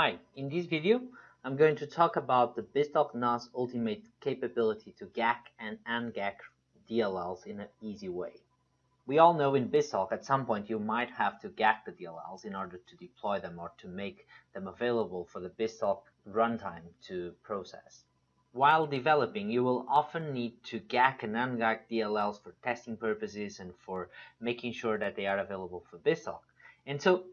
Hi, in this video I'm going to talk about the BizTalk NoS Ultimate capability to GAC and UNGAC DLLs in an easy way. We all know in BizTalk at some point you might have to GAC the DLLs in order to deploy them or to make them available for the BizTalk runtime to process. While developing, you will often need to GAC and UNGAC DLLs for testing purposes and for making sure that they are available for BizTalk. And so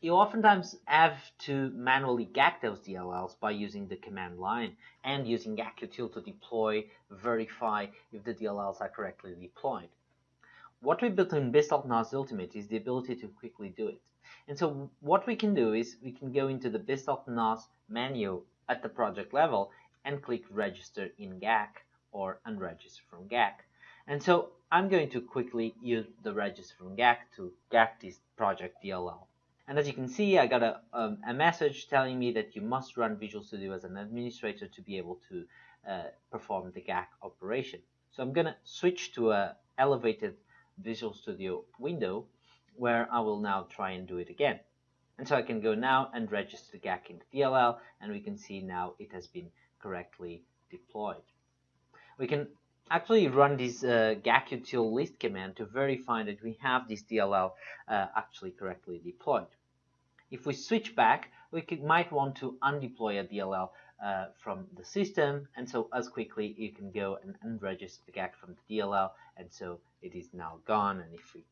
you oftentimes have to manually GAC those DLLs by using the command line and using GACutil to deploy, verify if the DLLs are correctly deployed. What we built in BizTalk NoS Ultimate is the ability to quickly do it. And so what we can do is we can go into the BizTalk NoS menu at the project level and click register in GAC or unregister from GAC. And so I'm going to quickly use the register from GAC to GAC this project DLL. And as you can see, I got a, um, a message telling me that you must run Visual Studio as an administrator to be able to uh, perform the GAC operation. So I'm going to switch to a elevated Visual Studio window where I will now try and do it again. And so I can go now and register the GAC into DLL and we can see now it has been correctly deployed. We can actually run this uh, GACutil list command to verify that we have this DLL uh, actually correctly deployed. If we switch back, we could, might want to undeploy a DLL uh, from the system, and so as quickly you can go and unregister the GAC from the DLL, and so it is now gone. And if we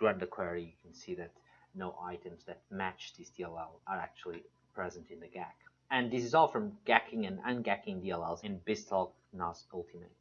run the query, you can see that no items that match this DLL are actually present in the GAC. And this is all from GACking and ungacking DLLs in BizTalk NoS Ultimate.